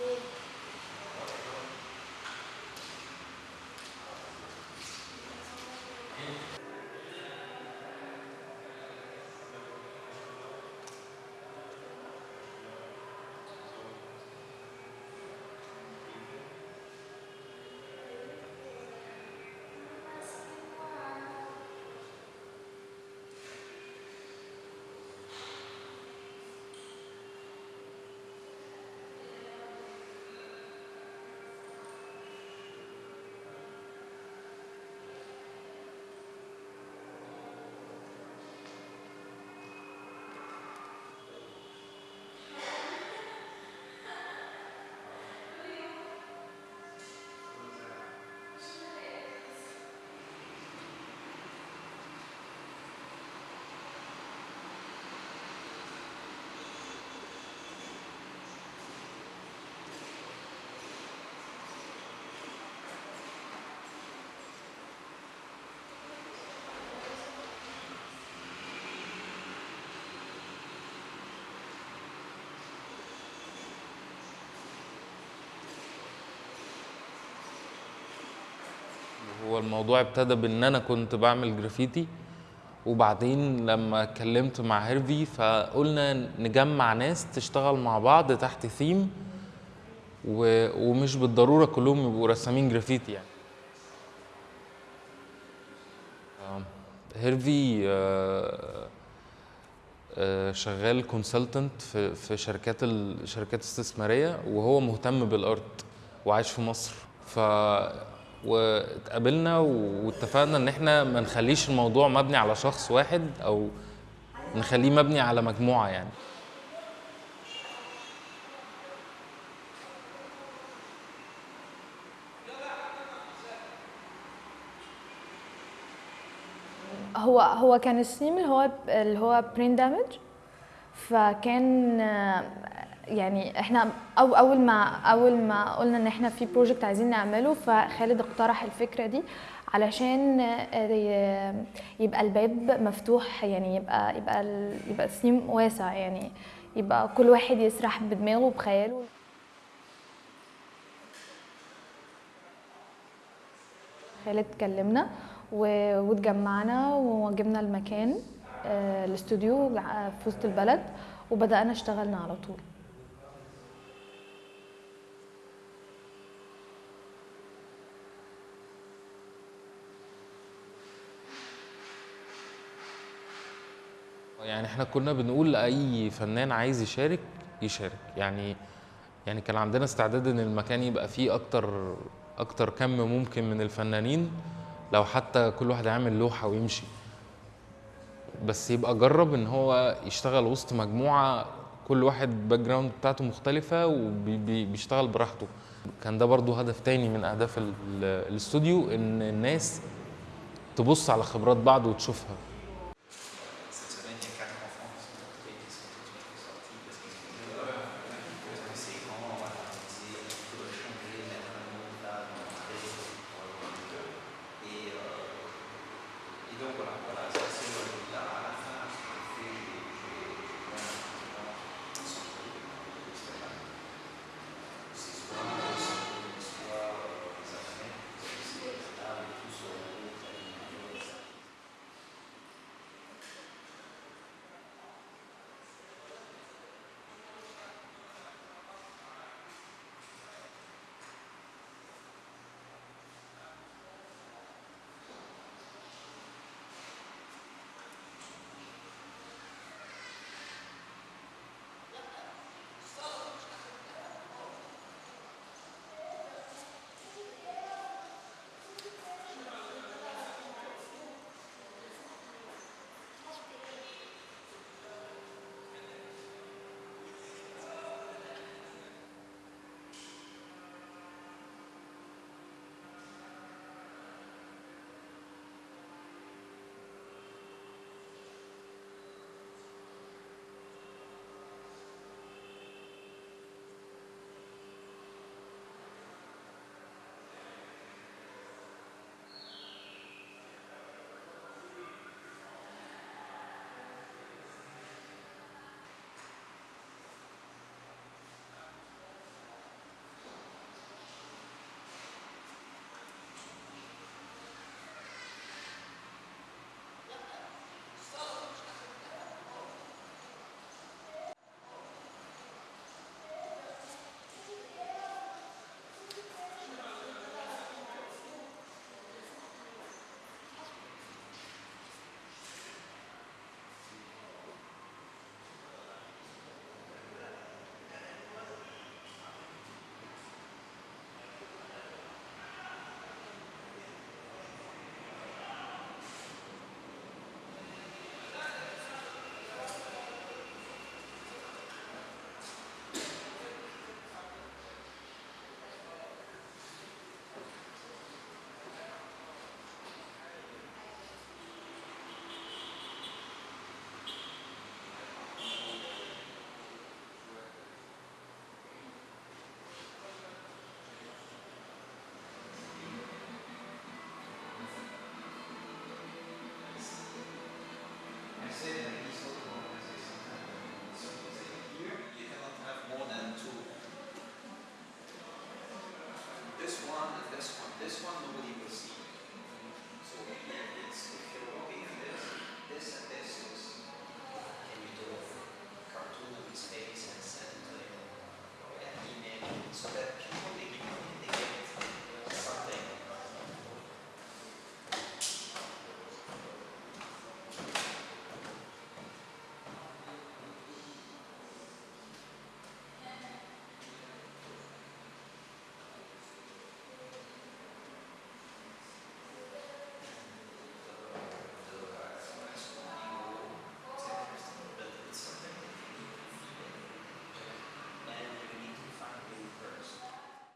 big الموضوع ابتدى بإن أنا كنت بعمل جرافيتي وبعدين لما اتكلمت مع هيرفي فقلنا نجمع ناس تشتغل مع بعض تحت ثيم و... ومش بالضرورة كلهم يبقوا رسامين جرافيتي يعني. آم، هيرفي آه، آه، شغال consultant في في شركات الشركات الاستثماريه وهو مهتم بال art وعايش في مصر. ف واتقابلنا واتفقنا ان إحنا ما نخليش الموضوع مبني على شخص واحد أو نخليه مبني على مجموعة يعني. هو هو كان الثيم اللي هو اللي هو برين دامج فكان يعني إحنا أو أول ما أول ما قلنا إن إحنا في بروجكت عايزين نعمله فخالد اقترح الفكرة دي علشان آه، يبقى الباب مفتوح يعني يبقى يبقى يبقى الثيم واسع يعني يبقى كل واحد يسرح بدماغه وبخياله. خالد كلمنا واتجمعنا وجبنا المكان آه، الاستوديو ع- في وسط البلد وبدأنا اشتغلنا على طول. يعني إحنا كنا بنقول لأي فنان عايز يشارك يشارك. يعني يعني كان عندنا استعداد إن المكان يبقى فيه أكتر أكتر كم ممكن من الفنانين لو حتى كل واحد يعمل لوحة ويمشي. بس يبقى جرب إن هو يشتغل وسط مجموعة كل واحد background بتاعته مختلفة وبيشتغل براحته. كان ده برضو هدف تاني من أهداف ال- ال- الاستوديو إن الناس تبص على خبرات بعض وتشوفها.